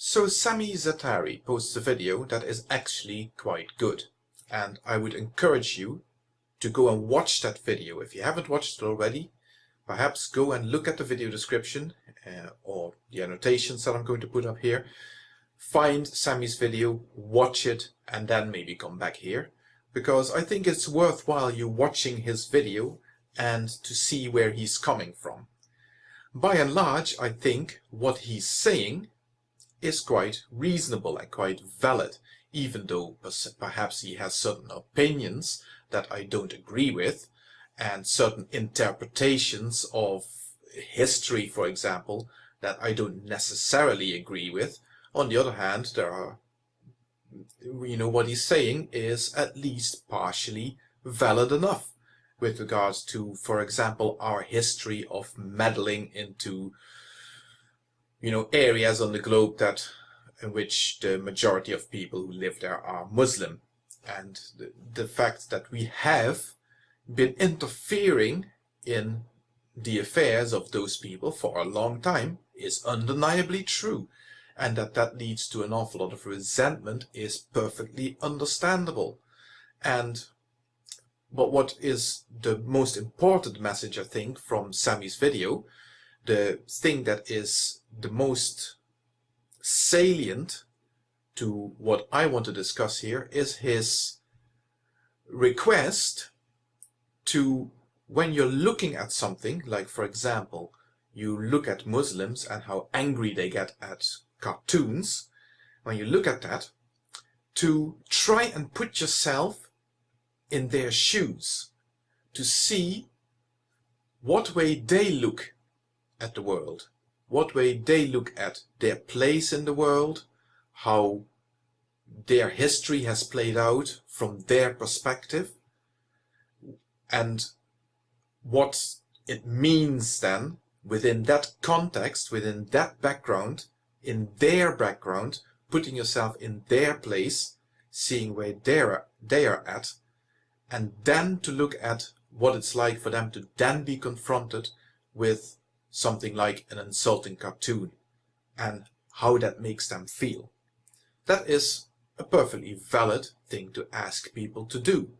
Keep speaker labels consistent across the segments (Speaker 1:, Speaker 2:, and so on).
Speaker 1: So Sami Zaatari posts a video that is actually quite good. And I would encourage you to go and watch that video. If you haven't watched it already, perhaps go and look at the video description uh, or the annotations that I'm going to put up here. Find Sami's video, watch it, and then maybe come back here. Because I think it's worthwhile you watching his video and to see where he's coming from. By and large, I think what he's saying is quite reasonable and quite valid, even though perhaps he has certain opinions that I don't agree with, and certain interpretations of history, for example, that I don't necessarily agree with. On the other hand, there are, you know, what he's saying is at least partially valid enough with regards to, for example, our history of meddling into you know, areas on the globe that in which the majority of people who live there are Muslim. And the, the fact that we have been interfering in the affairs of those people for a long time is undeniably true. And that that leads to an awful lot of resentment is perfectly understandable. And but what is the most important message, I think, from Sami's video the thing that is the most salient to what I want to discuss here is his request to when you're looking at something like for example you look at Muslims and how angry they get at cartoons when you look at that to try and put yourself in their shoes to see what way they look at the world, what way they look at their place in the world, how their history has played out from their perspective, and what it means then within that context, within that background, in their background, putting yourself in their place, seeing where they're, they are at, and then to look at what it's like for them to then be confronted with something like an insulting cartoon and how that makes them feel. That is a perfectly valid thing to ask people to do.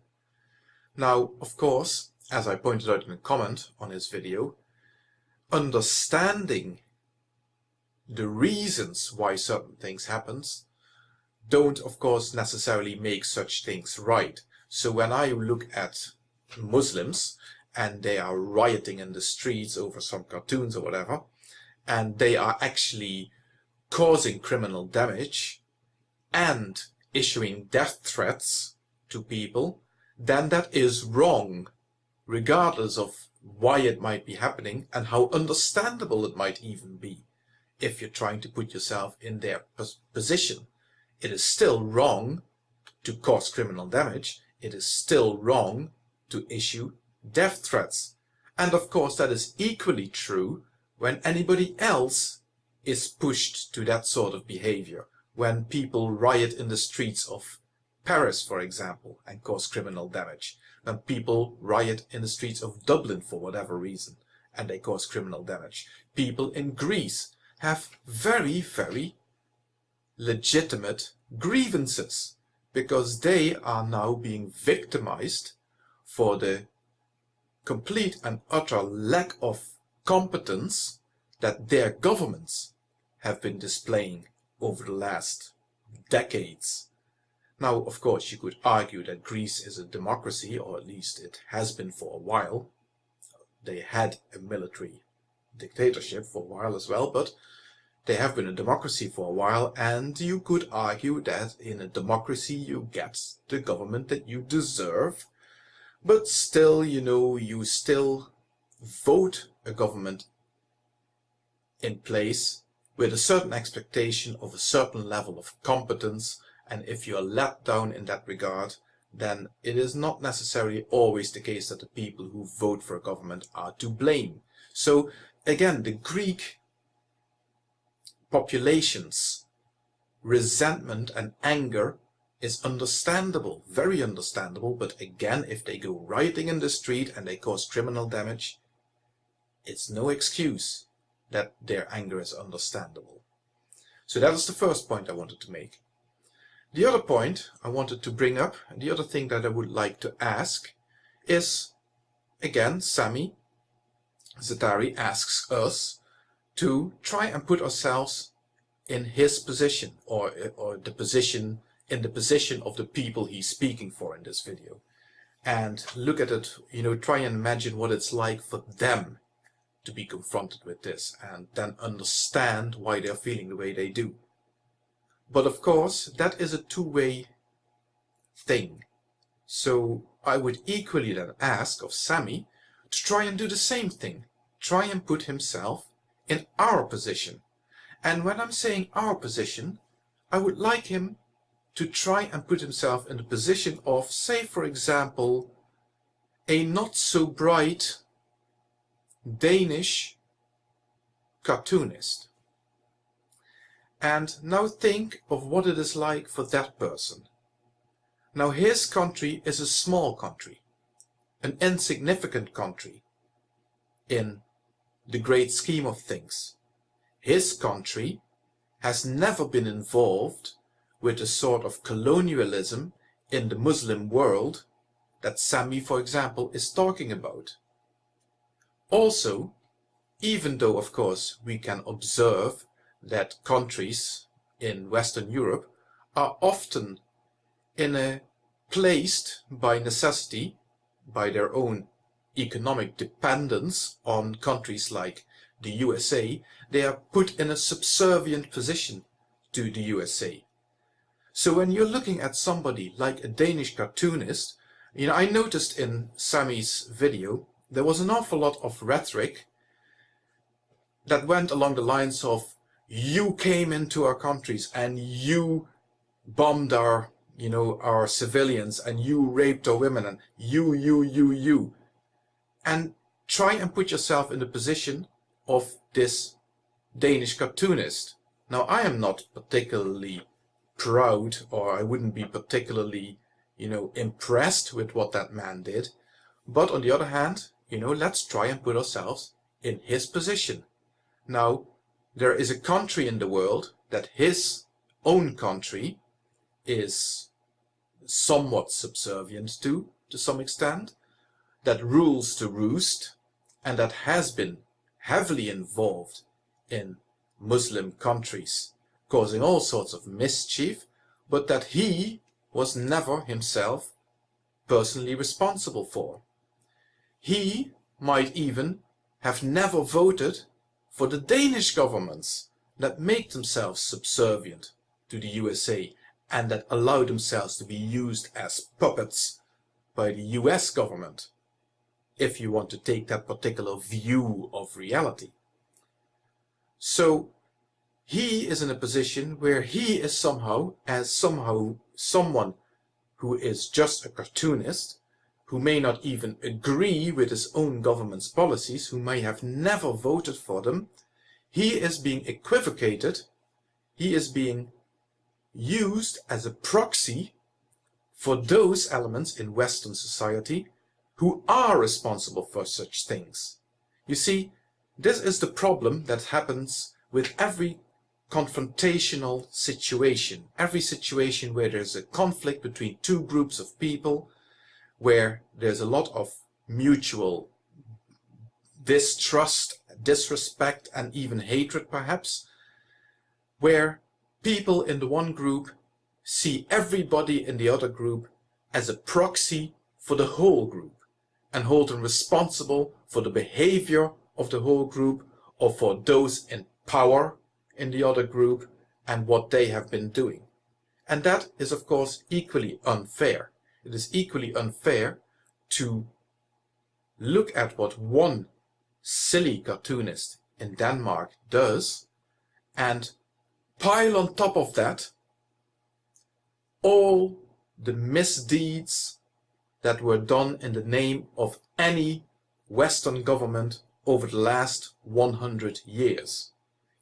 Speaker 1: Now, of course, as I pointed out in a comment on his video, understanding the reasons why certain things happens don't of course necessarily make such things right. So when I look at Muslims and they are rioting in the streets over some cartoons or whatever, and they are actually causing criminal damage and issuing death threats to people, then that is wrong, regardless of why it might be happening and how understandable it might even be if you're trying to put yourself in their position. It is still wrong to cause criminal damage. It is still wrong to issue death threats. And of course that is equally true when anybody else is pushed to that sort of behavior. When people riot in the streets of Paris, for example, and cause criminal damage. When people riot in the streets of Dublin for whatever reason, and they cause criminal damage. People in Greece have very, very legitimate grievances because they are now being victimized for the complete and utter lack of competence that their governments have been displaying over the last decades. Now, of course, you could argue that Greece is a democracy, or at least it has been for a while. They had a military dictatorship for a while as well, but they have been a democracy for a while, and you could argue that in a democracy you get the government that you deserve, but still, you know, you still vote a government in place with a certain expectation of a certain level of competence and if you are let down in that regard then it is not necessarily always the case that the people who vote for a government are to blame. So again, the Greek population's resentment and anger is understandable, very understandable, but again, if they go rioting in the street and they cause criminal damage, it's no excuse that their anger is understandable. So that is the first point I wanted to make. The other point I wanted to bring up, and the other thing that I would like to ask, is again, Sami Zaatari asks us to try and put ourselves in his position or, or the position in the position of the people he's speaking for in this video and look at it, you know, try and imagine what it's like for them to be confronted with this and then understand why they're feeling the way they do. But of course, that is a two-way thing. So I would equally then ask of Sami to try and do the same thing. Try and put himself in our position. And when I'm saying our position, I would like him to try and put himself in the position of, say for example, a not so bright Danish cartoonist. And now think of what it is like for that person. Now his country is a small country, an insignificant country in the great scheme of things. His country has never been involved with a sort of colonialism in the Muslim world that Sami, for example, is talking about. Also, even though, of course, we can observe that countries in Western Europe are often in a placed by necessity, by their own economic dependence on countries like the USA, they are put in a subservient position to the USA. So when you're looking at somebody like a Danish cartoonist, you know, I noticed in Sami's video, there was an awful lot of rhetoric that went along the lines of, you came into our countries and you bombed our, you know, our civilians and you raped our women and you, you, you, you. And try and put yourself in the position of this Danish cartoonist. Now, I am not particularly proud or I wouldn't be particularly, you know, impressed with what that man did. But on the other hand, you know, let's try and put ourselves in his position. Now, there is a country in the world that his own country is somewhat subservient to, to some extent, that rules the roost, and that has been heavily involved in Muslim countries causing all sorts of mischief, but that he was never himself personally responsible for. He might even have never voted for the Danish governments that make themselves subservient to the USA and that allow themselves to be used as puppets by the US government, if you want to take that particular view of reality. So he is in a position where he is somehow, as somehow someone who is just a cartoonist, who may not even agree with his own government's policies, who may have never voted for them, he is being equivocated, he is being used as a proxy for those elements in Western society who are responsible for such things. You see, this is the problem that happens with every confrontational situation. Every situation where there's a conflict between two groups of people, where there's a lot of mutual distrust, disrespect, and even hatred perhaps, where people in the one group see everybody in the other group as a proxy for the whole group and hold them responsible for the behavior of the whole group or for those in power in the other group and what they have been doing. And that is of course equally unfair. It is equally unfair to look at what one silly cartoonist in Denmark does and pile on top of that all the misdeeds that were done in the name of any Western government over the last 100 years.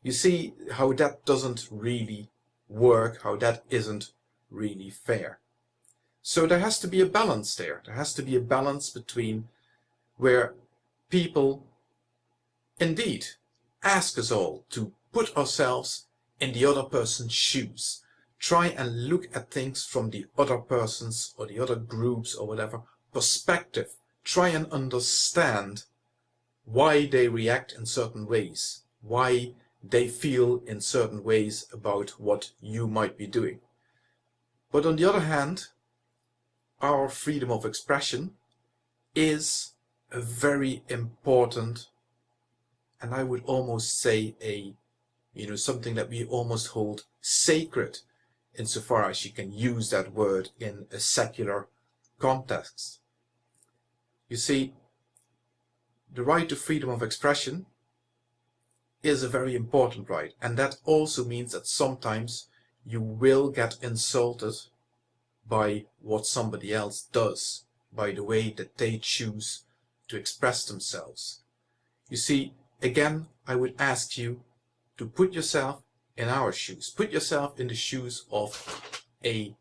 Speaker 1: You see how that doesn't really work, how that isn't really fair. So there has to be a balance there. There has to be a balance between where people indeed ask us all to put ourselves in the other person's shoes. Try and look at things from the other person's or the other groups or whatever perspective. Try and understand why they react in certain ways, why they feel in certain ways about what you might be doing. But on the other hand, our freedom of expression is a very important and I would almost say a you know something that we almost hold sacred insofar as you can use that word in a secular context. You see, the right to freedom of expression is a very important right and that also means that sometimes you will get insulted by what somebody else does, by the way that they choose to express themselves. You see, again, I would ask you to put yourself in our shoes. Put yourself in the shoes of a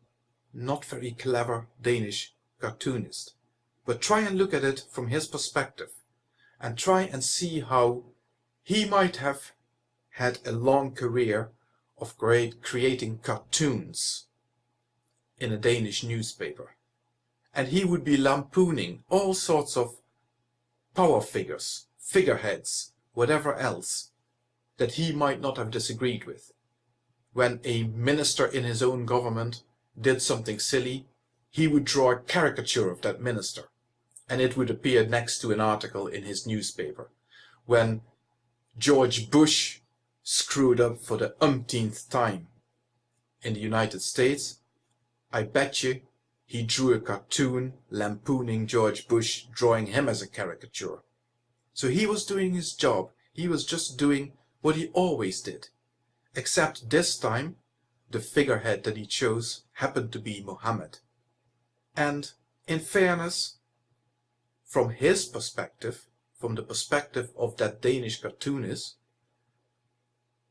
Speaker 1: not very clever Danish cartoonist. But try and look at it from his perspective and try and see how he might have had a long career of great creating cartoons in a Danish newspaper. And he would be lampooning all sorts of power figures, figureheads, whatever else that he might not have disagreed with. When a minister in his own government did something silly, he would draw a caricature of that minister, and it would appear next to an article in his newspaper. When George Bush screwed up for the umpteenth time in the United States, I bet you he drew a cartoon lampooning George Bush, drawing him as a caricature. So he was doing his job. He was just doing what he always did. Except this time, the figurehead that he chose happened to be Mohammed. And in fairness, from his perspective, from the perspective of that Danish cartoonist,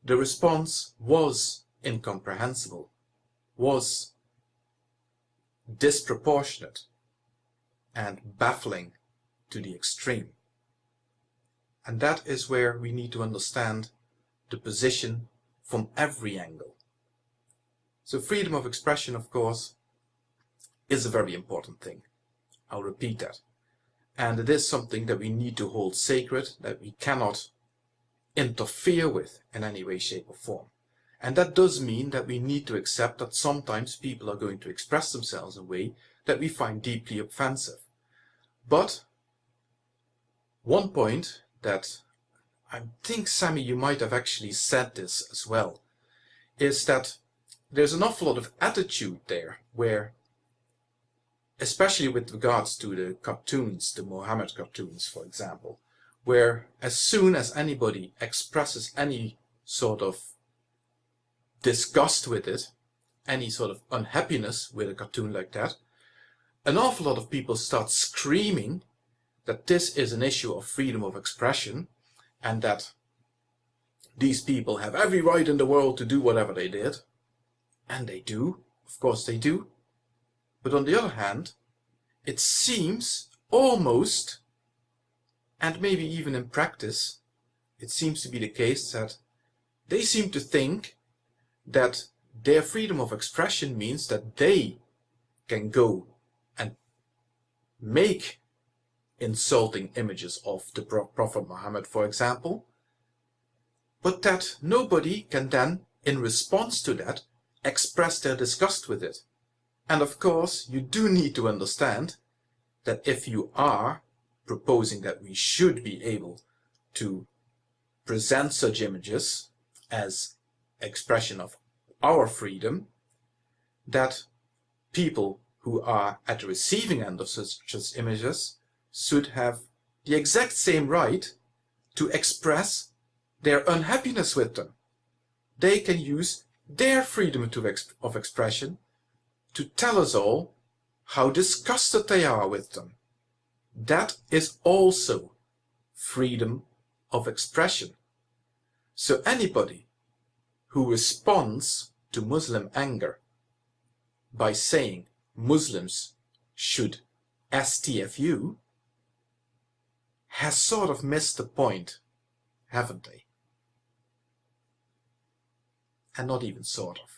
Speaker 1: the response was incomprehensible, was disproportionate, and baffling to the extreme. And that is where we need to understand the position from every angle. So freedom of expression, of course, is a very important thing. I'll repeat that. And it is something that we need to hold sacred, that we cannot interfere with in any way, shape or form. And that does mean that we need to accept that sometimes people are going to express themselves in a way that we find deeply offensive. But one point that I think, Sami, you might have actually said this as well, is that there's an awful lot of attitude there where, especially with regards to the cartoons, the Mohammed cartoons, for example, where as soon as anybody expresses any sort of disgust with it, any sort of unhappiness with a cartoon like that, an awful lot of people start screaming that this is an issue of freedom of expression and that these people have every right in the world to do whatever they did. And they do, of course they do. But on the other hand, it seems almost, and maybe even in practice, it seems to be the case that they seem to think that their freedom of expression means that they can go and make insulting images of the Prophet Muhammad, for example, but that nobody can then, in response to that, express their disgust with it. And of course, you do need to understand that if you are proposing that we should be able to present such images as expression of our freedom, that people who are at the receiving end of such, such images should have the exact same right to express their unhappiness with them. They can use their freedom of expression to tell us all how disgusted they are with them. That is also freedom of expression. So anybody who responds to Muslim anger by saying Muslims should STFU has sort of missed the point, haven't they? and not even sort of.